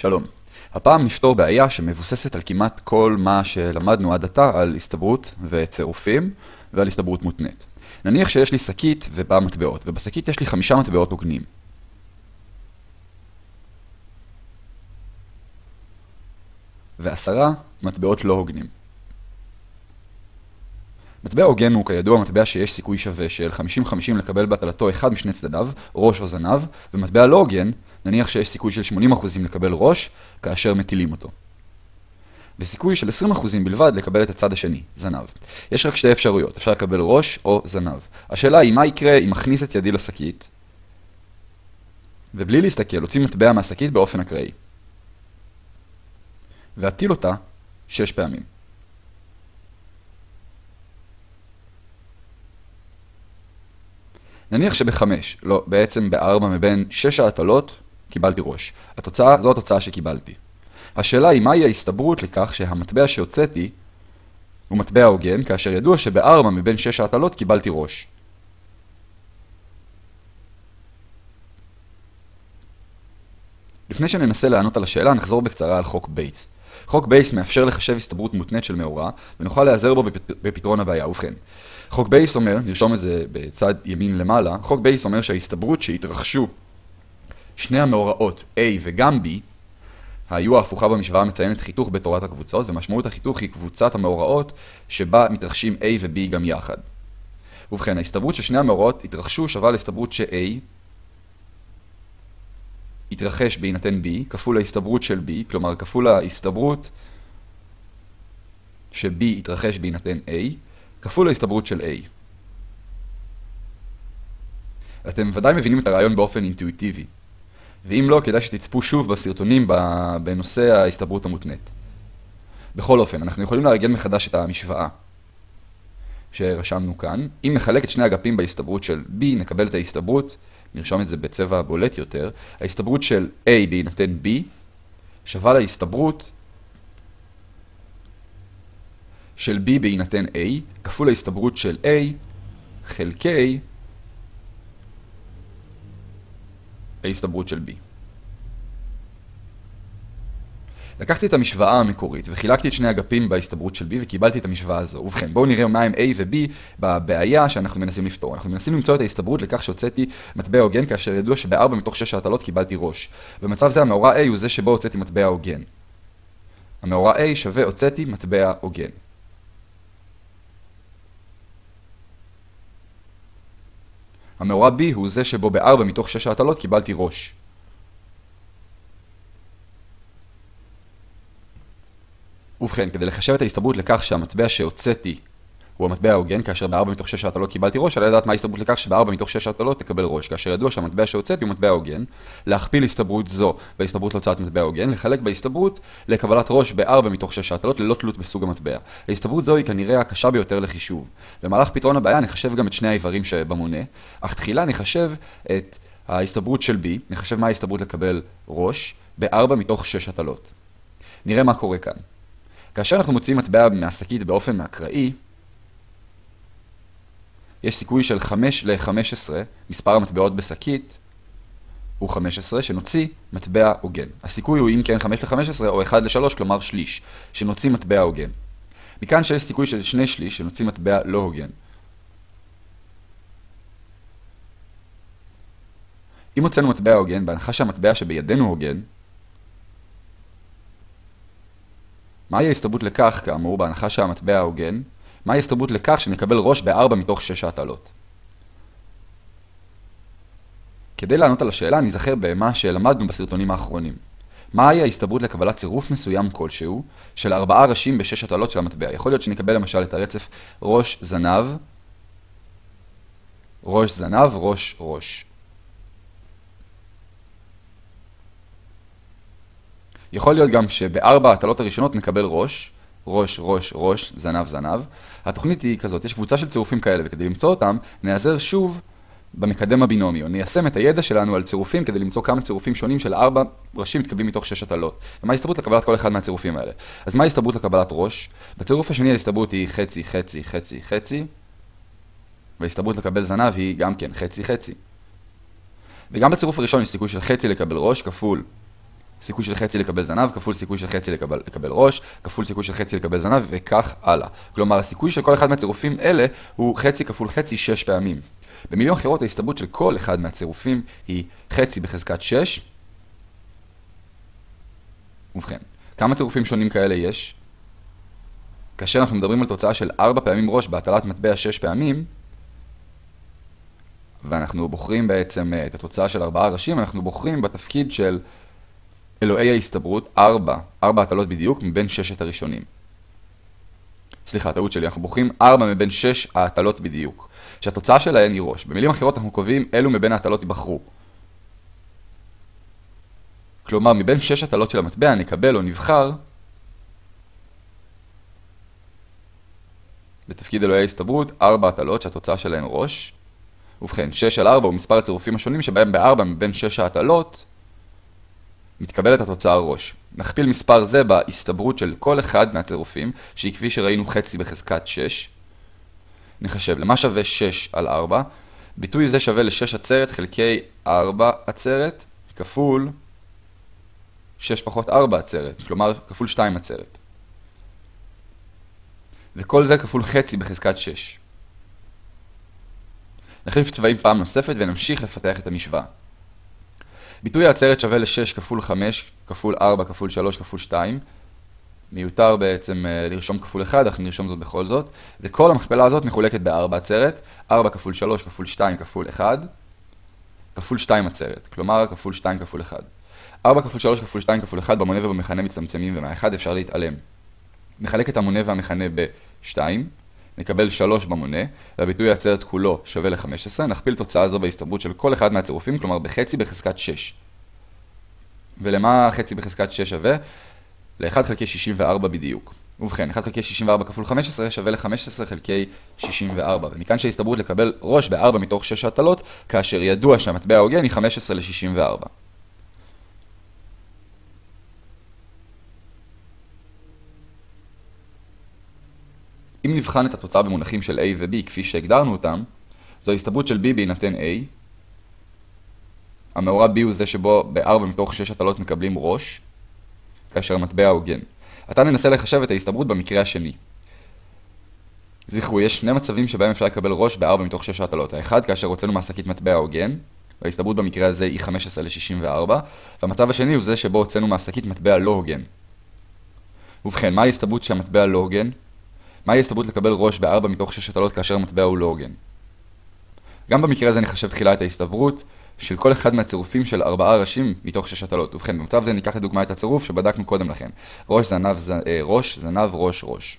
שלום. הפעם נפתור בעיה שמבוססת על כמעט כל מה שלמדנו עד עתה על הסתברות וצירופים ועל הסתברות מותנית. נניח שיש לי שקית ובה מטבעות, ובשקית יש לי חמישה מטבעות הוגנים. ועשרה מטבעות לא הוגנים. מטבע הוגן הוא כידוע מטבע שיש סיכוי שווה של 50-50 לקבל בהטלתו אחד משני צדדיו, ראש או זנב, ומטבע לא הוגן, נניח שיש סיכוי של 80% לקבל ראש, כאשר מטילים אותו. וסיכוי של 20% בלבד לקבל את הצד השני, זנב. יש רק שתי אפשרויות, אפשר לקבל ראש או זנב. השאלה היא מה יקרה אם מכניס את ידי לשקית, ובלי להסתכל, הוציא מטבע מהשקית באופן אקראי. ואטיל אותה שש פעמים. נניח שבחמש, לא, בעצם בארבע מבין שש ההטלות, קיבלתי ראש. התוצאה, זו התוצאה שקיבלתי. השאלה היא מהי ההסתברות לכך שהמטבע שהוצאתי הוא מטבע הוגן, כאשר ידוע שבארבע מבין שש ההטלות קיבלתי ראש. לפני שננסה לענות על השאלה, נחזור בקצרה על חוק בייס. חוק בייס מאפשר לחשב הסתברות מותנית של מאורע, ונוכל להיעזר בו בפתרון הבעיה. ובכן, חוק בייס אומר, נרשום את זה בצד ימין למעלה, חוק בייס אומר שההסתברות שהתרחשו שני המאורעות A וגם B, ה-U ההפוכה במשוואה מציינת חיתוך בתורת הקבוצות, ומשמעות החיתוך היא קבוצת המאורעות שבה מתרחשים A ו-B גם יחד. ובכן, ההסתברות ששני המאורעות התרחשו שווה להסתברות ש-A יתרחש בהינתן B, כפול ההסתברות של B, כלומר כפול ההסתברות ש-B יתרחש בהינתן A, כפול ההסתברות של A. אתם ודאי מבינים את הרעיון באופן אינטואיטיבי. ואם לא, כדאי שתצפו שוב בסרטונים בנושא ההסתברות המותנית. בכל אופן, אנחנו יכולים לארגן מחדש את המשוואה שרשמנו כאן. אם נחלק את שני אגפים בהסתברות של B, נקבל את ההסתברות, נרשום את זה בצבע בולט יותר, ההסתברות של A בהינתן B שווה להסתברות של B בהינתן A כפול ההסתברות של A חלקי ההסתברות של B. לקחתי את המשוואה המקורית וחילקתי את שני אגפים בהסתברות של B וקיבלתי את המשוואה הזו. ובכן, בואו נראה מה הם A ו-B בבעיה שאנחנו מנסים לפתור. אנחנו מנסים למצוא את ההסתברות לכך שהוצאתי מטבע הוגן כאשר ידוע שבארבע מתוך שש ההטלות קיבלתי ראש. במצב זה המאורע A הוא זה שבו הוצאתי מטבע הוגן. המאורע A שווה הוצאתי מטבע הוגן. המאורע B הוא זה שבו בארבע מתוך שש ההטלות קיבלתי ראש. ובכן, כדי לחשב את ההסתברות לכך שהמטבע שהוצאתי הוא המטבע ההוגן, כאשר בארבע מתוך שש ההטלות קיבלתי ראש, עלי לדעת מה ההסתברות לכך שבארבע מתוך שש ההטלות תקבל ראש, כאשר ידוע שהמטבע שהוצאתי הוא מטבע הוגן, להכפיל הסתברות זו בהסתברות להוצאת מטבע הוגן, לחלק בהסתברות לקבלת ראש בארבע מתוך שש ההטלות ללא תלות בסוג המטבע. ההסתברות זו היא כנראה הקשה ביותר לחישוב. במהלך פתרון הבעיה נחשב גם את שני האיברים שבמונה, אך תחילה נחשב את ההסתברות של B, נחשב מה ההסתברות לקבל ראש, בארבע מתוך שש הטלות. נראה מה קורה כאן. כאשר אנחנו מוציאים מטבע מהשקית באופן אקראי, יש סיכוי של 5 ל-15, מספר המטבעות בשקית הוא 15, שנוציא מטבע הוגן. הסיכוי הוא אם כן 5 ל-15 או 1 ל-3, כלומר שליש, שנוציא מטבע הוגן. מכאן שיש סיכוי של 2 שליש, שנוציא מטבע לא הוגן. אם הוצאנו מטבע הוגן, בהנחה שהמטבע שבידינו הוגן, מהי ההסתברות לכך, כאמור, בהנחה שהמטבע ההוגן? מהי ההסתברות לכך שנקבל ראש בארבע מתוך שש ההטלות? כדי לענות על השאלה, נזכר במה שלמדנו בסרטונים האחרונים. מהי ההסתברות לקבלת צירוף מסוים כלשהו של ארבעה ראשים בשש הטלות של המטבע? יכול להיות שנקבל למשל את הרצף ראש זנב, ראש זנב, ראש ראש. יכול להיות גם שבארבע הטלות הראשונות נקבל ראש, ראש, ראש, ראש, זנב, זנב. התוכנית היא כזאת, יש קבוצה של צירופים כאלה, וכדי למצוא אותם, נעזר שוב במקדם הבינומי, או ניישם את הידע שלנו על צירופים כדי למצוא כמה צירופים שונים של ארבע ראשים מתקבלים מתוך שש הטלות. ומה ההסתברות לקבלת כל אחד מהצירופים האלה? אז מה ההסתברות לקבלת ראש? בצירוף השני ההסתברות היא חצי, חצי, חצי, חצי, וההסתברות לקבל זנב היא גם כן חצי, חצי. וגם בצירוף הראשון יש סיכוי של חצי לקבל ראש כפול סיכוי של חצי לקבל זנב, כפול סיכוי של חצי לקבל, לקבל ראש, כפול סיכוי של חצי לקבל זנב, וכך הלאה. כלומר, הסיכוי של כל אחד מהצירופים אלה הוא חצי כפול חצי שש פעמים. במילים אחרות, ההסתברות של כל אחד מהצירופים היא חצי בחזקת 6. ובכן, כמה צירופים שונים כאלה יש? כאשר אנחנו מדברים על תוצאה של 4 פעמים ראש בהטלת מטבע 6 פעמים, ואנחנו בוחרים בעצם אה, את התוצאה של 4 ראשים, אנחנו בוחרים בתפקיד של אלוהי ההסתברות, 4, 4 הטלות בדיוק מבין ששת הראשונים. סליחה, טעות שלי, אנחנו בוחרים 4 מבין 6 ההטלות בדיוק. שהתוצאה שלהן היא ראש. במילים אחרות אנחנו קובעים אילו מבין ההטלות ייבחרו. כלומר, מבין 6 הטלות של המטבע נקבל או נבחר בתפקיד אלוהי ההסתברות 4 הטלות שהתוצאה שלהן ראש. ובכן, 6 על 4 הוא מספר הצירופים השונים שבהם ב-4 מבין 6 ההטלות מתקבלת התוצאה ראש. נכפיל מספר זה בהסתברות של כל אחד מהצירופים, שהיא כפי שראינו חצי בחזקת 6. נחשב למה שווה 6 על 4. ביטוי זה שווה ל-6 עצרת חלקי 4 עצרת, כפול 6 פחות 4 עצרת, כלומר כפול 2 עצרת. וכל זה כפול חצי בחזקת 6. נחליף צבעים פעם נוספת ונמשיך לפתח את המשוואה. ביטוי העצרת שווה ל-6 כפול 5 כפול 4 כפול 3 כפול 2. מיותר בעצם אה, לרשום כפול 1, אנחנו נרשום זאת בכל זאת. וכל המכפלה הזאת מחולקת ב-4 עצרת. 4 כפול 3 כפול 2 כפול 1 כפול 2 עצרת. כלומר כפול 2 כפול 1. 4 כפול 3 כפול 2 כפול 1 במונה ובמכנה מצטמצמים ומה-1 אפשר להתעלם. נחלק את המונה והמכנה ב-2. נקבל 3 במונה, והביטוי העצרת כולו שווה ל-15, נכפיל תוצאה זו בהסתברות של כל אחד מהצירופים, כלומר בחצי בחזקת 6. ולמה חצי בחזקת 6 שווה? ל-1 חלקי 64 בדיוק. ובכן, 1 חלקי 64 כפול 15 שווה ל-15 חלקי 64, ומכאן שההסתברות לקבל ראש ב-4 מתוך 6 הטלות, כאשר ידוע שהמטבע ההוגן היא 15 ל-64. אם נבחן את התוצאה במונחים של A ו-B כפי שהגדרנו אותם, זו ההסתברות של B בהינתן A. המאורע B הוא זה שבו ב-4 מתוך 6 הטלות מקבלים ראש, כאשר המטבע הוגן. עתה ננסה לחשב את ההסתברות במקרה השני. זכרו, יש שני מצבים שבהם אפשר לקבל ראש ב-4 מתוך 6 הטלות. האחד, כאשר הוצאנו מהשקית מטבע הוגן, וההסתברות במקרה הזה היא 15 ל-64, והמצב השני הוא זה שבו הוצאנו מהשקית מטבע לא הוגן. ובכן, מה ההסתברות שהמטבע לא הוגן? מהי ההסתברות לקבל ראש ב-4 מתוך 6 הטלות כאשר המטבע הוא לא הוגן? גם במקרה הזה נחשב תחילה את ההסתברות של כל אחד מהצירופים של 4 ראשים מתוך 6 הטלות. ובכן, במצב זה ניקח לדוגמה את הצירוף שבדקנו קודם לכן. ראש, זנב, ז... אה, ראש, זנב, ראש, ראש.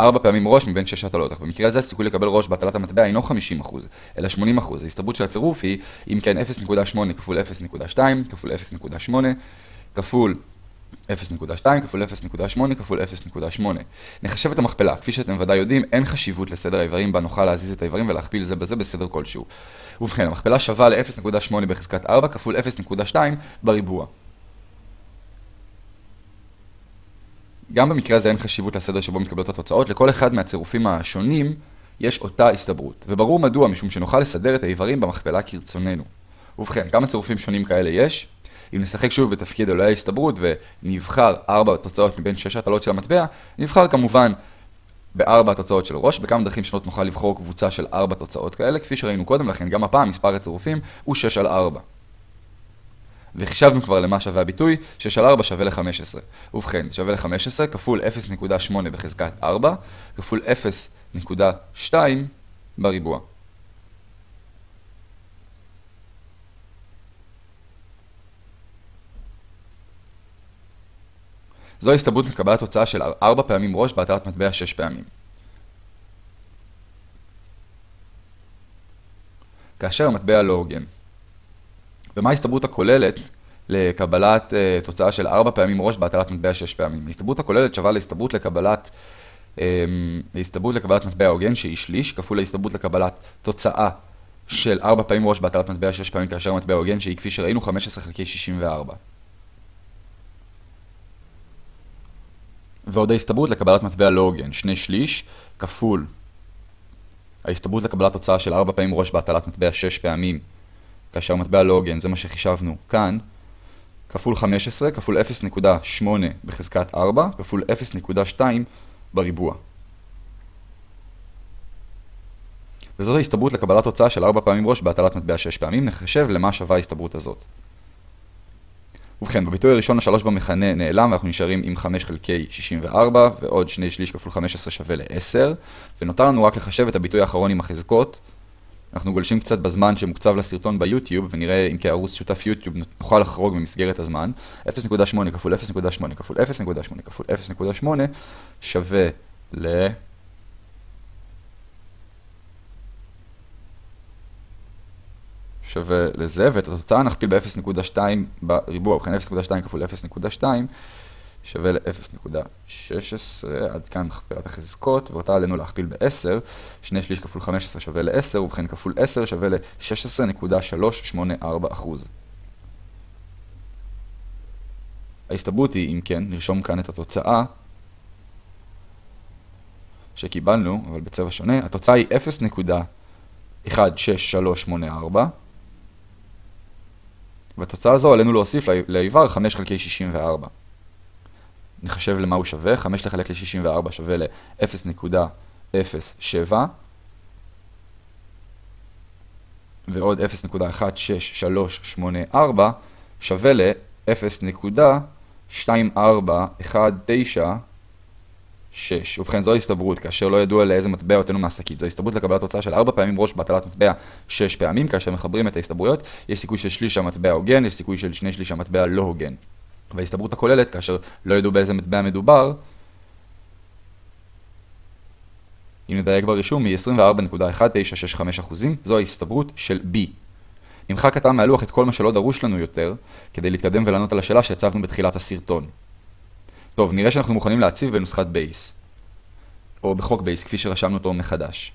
4 פעמים ראש מבין 6 הטלות, אך במקרה הזה הסיכוי לקבל ראש בהטלת המטבע אינו 50%, אלא 80%. ההסתברות של הצירוף היא, אם כן 0.8 כפול 0.2 כפול 0.8 כפול 0.2 כפול 0.8 כפול 0.8. נחשב את המכפלה. כפי שאתם ודאי יודעים, אין חשיבות לסדר האיברים בה נוכל להזיז את האיברים ולהכפיל זה בזה בסדר כלשהו. ובכן, המכפלה שווה ל-0.8 בחזקת 4 כפול 0.2 בריבוע. גם במקרה הזה אין חשיבות לסדר שבו מתקבלות התוצאות, לכל אחד מהצירופים השונים יש אותה הסתברות. וברור מדוע, משום שנוכל לסדר את האיברים במכפלה כרצוננו. ובכן, כמה צירופים שונים כאלה יש? אם נשחק שוב בתפקיד אלוהי ההסתברות ונבחר ארבע תוצאות מבין שש הטלות של המטבע, נבחר כמובן בארבע התוצאות של ראש, בכמה דרכים שונות נוכל לבחור קבוצה של ארבע תוצאות כאלה, כפי שראינו קודם לכן, גם הפעם מספר הצירופים הוא 6 על 4. וחישבנו כבר למה שווה הביטוי, 6 על 4 שווה ל-15. ובכן, שווה ל-15 כפול 0.8 בחזקת 4, כפול 0.2 בריבוע. זו ההסתברות לקבלת תוצאה של 4 פעמים ראש בהטלת מטבע 6 פעמים. כאשר המטבע לא הוגן. ומה ההסתברות הכוללת לקבלת uh, תוצאה של 4 פעמים ראש בהטלת מטבע 6 פעמים? ההסתברות הכוללת שווה להסתברות לקבלת, um, להסתברות לקבלת מטבע הוגן שהיא שליש, כפול להסתברות לקבלת תוצאה של 4 פעמים ראש בהטלת מטבע 6 פעמים כאשר המטבע הוגן שהיא כפי שראינו 15 חלקי 64. ועוד ההסתברות לקבלת מטבע לא הוגן, שני שליש, כפול ההסתברות לקבלת תוצאה של 4 פעמים ראש בהטלת מטבע 6 פעמים, כאשר מטבע לא הוגן, זה מה שחישבנו כאן, כפול 15 כפול 0.8 בחזקת 4 כפול 0.2 בריבוע. וזאת ההסתברות לקבלת תוצאה של 4 פעמים ראש בהטלת מטבע 6 פעמים, נחשב למה שווה ההסתברות הזאת. ובכן, בביטוי הראשון השלוש במכנה נעלם ואנחנו נשארים עם 5 חלקי 64 ועוד 2 שליש כפול 15 שווה ל-10 ונותר לנו רק לחשב את הביטוי האחרון עם החזקות. אנחנו גולשים קצת בזמן שמוקצב לסרטון ביוטיוב ונראה אם כערוץ שותף יוטיוב נוכל לחרוג במסגרת הזמן. 0.8 כפול 0.8 כפול 0.8 כפול 0.8 שווה ל... שווה לזה, ואת התוצאה נכפיל ב-0.2 בריבוע, ובכן 0.2 כפול 0.2 שווה ל-0.16, עד כאן מכפלת החזקות, ואותה עלינו להכפיל ב-10, 2 שליש כפול 15 שווה ל-10, ובכן כפול 10 שווה ל-16.384%. ההסתברות היא, אם כן, נרשום כאן את התוצאה שקיבלנו, אבל בצבע שונה, התוצאה היא 0.16384, והתוצאה הזו עלינו להוסיף לאיבר 5 חלקי 64. נחשב למה הוא שווה, 5 לחלק ל-64 שווה ל-0.07 ועוד 0.16384 שווה ל-0.2419 6. ובכן, זו הסתברות, כאשר לא ידוע לאיזה מטבע הוצאנו מהשקית. זו הסתברות לקבלת תוצאה של 4 פעמים ראש בהטלת מטבע 6 פעמים, כאשר מחברים את ההסתברויות, יש סיכוי של שליש שהמטבע הוגן, יש סיכוי של שני שליש שהמטבע לא הוגן. וההסתברות הכוללת, כאשר לא ידעו באיזה מטבע מדובר, אם נדייק ברישום, היא 24.1965%, זו ההסתברות של B. נמחק עתה מהלוח את כל מה שלא דרוש לנו יותר, כדי להתקדם ולענות על השאלה שהצבנו בתחילת הסרטון. טוב, נראה שאנחנו מוכנים להציב בנוסחת בייס. או בחוק בייס, כפי שרשמנו אותו מחדש.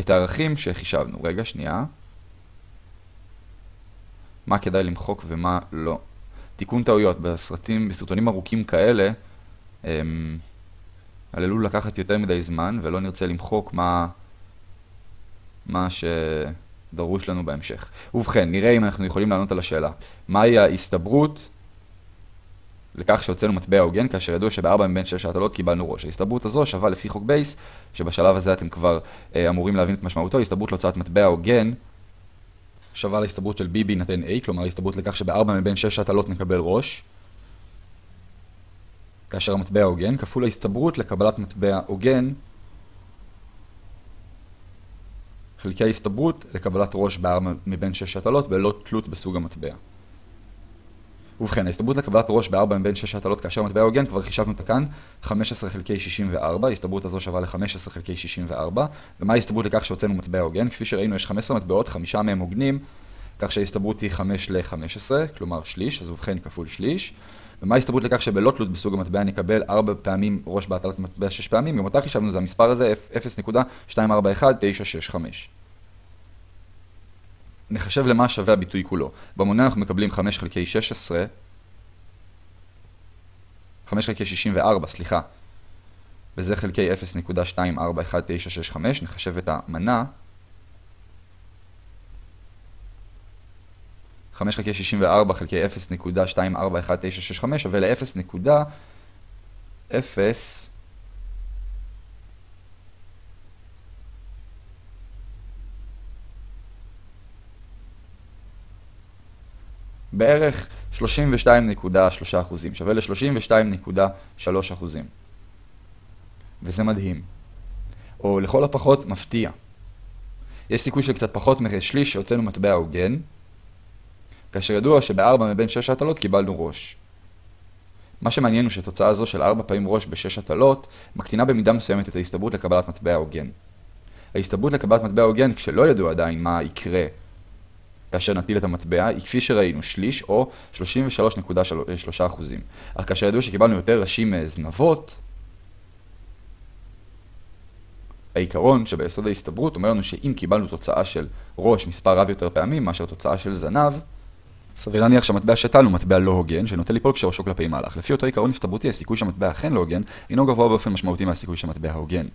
את הערכים שחישבנו. רגע, שנייה. מה כדאי למחוק ומה לא. תיקון טעויות. בסרטים, בסרטונים ארוכים כאלה, הם עללו לקחת יותר מדי זמן, ולא נרצה למחוק מה, מה שדרוש לנו בהמשך. ובכן, נראה אם אנחנו יכולים לענות על השאלה. מהי ההסתברות לכך שהוצאנו מטבע הוגן, כאשר ידוע שבארבע מבין שש ההטלות קיבלנו ראש. ההסתברות הזו שווה לפי חוק בייס, שבשלב הזה אתם כבר אה, אמורים להבין את משמעותו, הסתברות להוצאת מטבע הוגן שווה להסתברות של b בהינתן a, כלומר הסתברות לכך שבארבע מבין שש ההטלות נקבל ראש, כאשר המטבע הוגן, כפול ההסתברות לקבלת מטבע הוגן, חלקי ההסתברות לקבלת ראש בארבע מבין שש הטלות בלא תלות בסוג המטבע. ובכן, ההסתברות לקבלת ראש ב-4 מבין 6 הטלות כאשר מטבע הוגן, כבר חישבנו אותה כאן, 15 חלקי 64, ההסתברות הזו שווה ל-15 חלקי 64, ומה ההסתברות לכך שהוצאנו מטבע הוגן? כפי שראינו, יש 15 מטבעות, חמישה מהם הוגנים, כך שההסתברות היא 5 ל-15, כלומר שליש, אז ובכן כפול שליש. ומה ההסתברות לכך שבלא תלות בסוג המטבע נקבל 4 פעמים ראש בהטלת מטבע 6 פעמים? גם אותה חישבנו, זה המספר הזה, 0.241965. נחשב למה שווה הביטוי כולו. במונה אנחנו מקבלים 5 חלקי 16, 5 חלקי 64, סליחה, וזה חלקי 0.241965, נחשב את המנה. 5 חלקי 64 חלקי 0.241965 שווה ל-0.0 בערך 32.3 אחוזים, שווה ל-32.3 אחוזים. וזה מדהים. או לכל הפחות מפתיע. יש סיכוי של קצת פחות משליש שהוצאנו מטבע הוגן, כאשר ידוע שבארבע מבין שש הטלות קיבלנו ראש. מה שמעניין הוא שתוצאה זו של ארבע פעמים ראש בשש הטלות, מקטינה במידה מסוימת את ההסתברות לקבלת מטבע הוגן. ההסתברות לקבלת מטבע הוגן, כשלא ידוע עדיין מה יקרה כאשר נטיל את המטבע היא כפי שראינו שליש או 33.3%. אך כאשר ידעו שקיבלנו יותר ראשים מזנבות, העיקרון שביסוד ההסתברות אומר לנו שאם קיבלנו תוצאה של ראש מספר רב יותר פעמים מאשר תוצאה של זנב, סביר להניח שהמטבע שתלנו מטבע לא הוגן, שנוטה ליפול כשראשו כלפי מהלך. לפי אותו עיקרון הסתברותי, הסיכוי שהמטבע אכן לא הוגן, אינו גבוה באופן משמעותי מהסיכוי שהמטבע הוגן.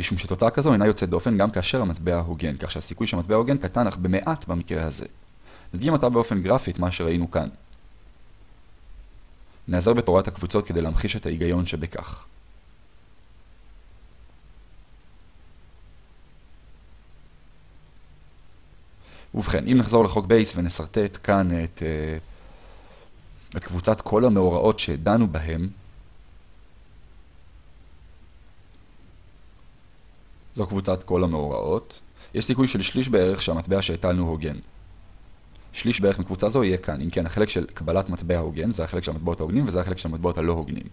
משום שתוצאה כזו אינה יוצאת דופן גם כאשר המטבע הוגן, כך שהסיכוי שהמטבע הוגן קטן אך במעט במקרה הזה. נדגים עתה באופן גרפי את מה שראינו כאן. נעזר בתורת הקבוצות כדי להמחיש את ההיגיון שבכך. ובכן, אם נחזור לחוק בייס ונסרטט כאן את, אה, את קבוצת כל המאורעות שדנו בהם, זו קבוצת כל המאורעות. יש סיכוי של שליש בערך שהמטבע שהטלנו הוגן. שליש בערך מקבוצה זו יהיה כאן, אם כן החלק של קבלת מטבע הוגן זה החלק של המטבעות ההוגנים וזה החלק של המטבעות הלא הוגנים.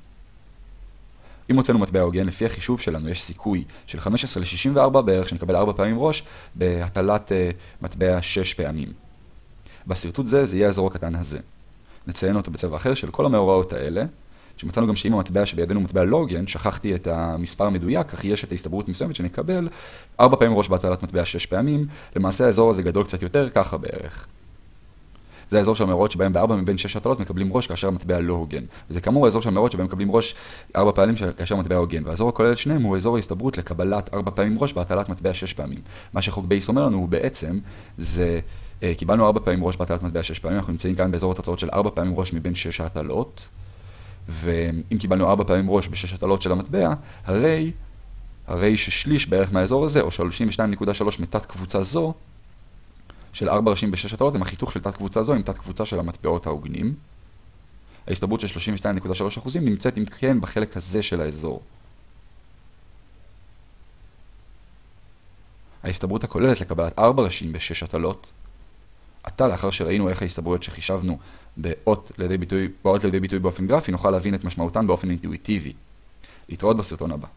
אם הוצאנו מטבע הוגן, לפי החישוב שלנו יש סיכוי של 15 ל-64 בערך שנקבל 4 פעמים ראש בהטלת uh, מטבע 6 פעמים. בשרטוט זה, זה יהיה האזור הקטן הזה. נציין אותו בצבע אחר של כל המאורעות האלה, שמצאנו גם שאם המטבע שבידינו מטבע לא הוגן, שכחתי את המספר המדויק, אך יש את ההסתברות מסוימת שנקבל 4 פעמים ראש בהטלת מטבע 6 פעמים, למעשה האזור הזה גדול קצת יותר, ככה בערך. זה האזור של המאורעות שבהם בארבע מבין שש הטלות מקבלים ראש כאשר המטבע לא הוגן. וזה כאמור האזור של המאורעות שבהם מקבלים ראש ארבע פעמים כאשר המטבע הוגן. והאזור הכולל שניהם הוא אזור ההסתברות לקבלת ארבע פעמים ראש בהטלת מטבע שש פעמים. מה שחוק בייס אומר לנו הוא בעצם, זה אה, קיבלנו ארבע פעמים ראש בהטלת מטבע שש פעמים, אנחנו נמצאים כאן באזור התוצאות של ארבע פעמים ראש מבין שש ההטלות. ואם קיבלנו ארבע פעמים ראש בשש הטלות של המטבע, הרי, הרי ששליש בערך מהאזור הזה, או 32.3 מתת קבוצה זו, של 4 ראשים ב-6 הטלות הם החיתוך של תת קבוצה זו עם תת קבוצה של המטבעות ההוגנים. ההסתברות של 32.3% נמצאת אם כן בחלק הזה של האזור. ההסתברות הכוללת לקבלת 4 ראשים ב-6 הטלות, עתה לאחר שראינו איך ההסתברויות שחישבנו באות לידי ביטוי, באות לידי ביטוי באופן גרפי, נוכל להבין את משמעותן באופן אינטואיטיבי. להתראות בסרטון הבא.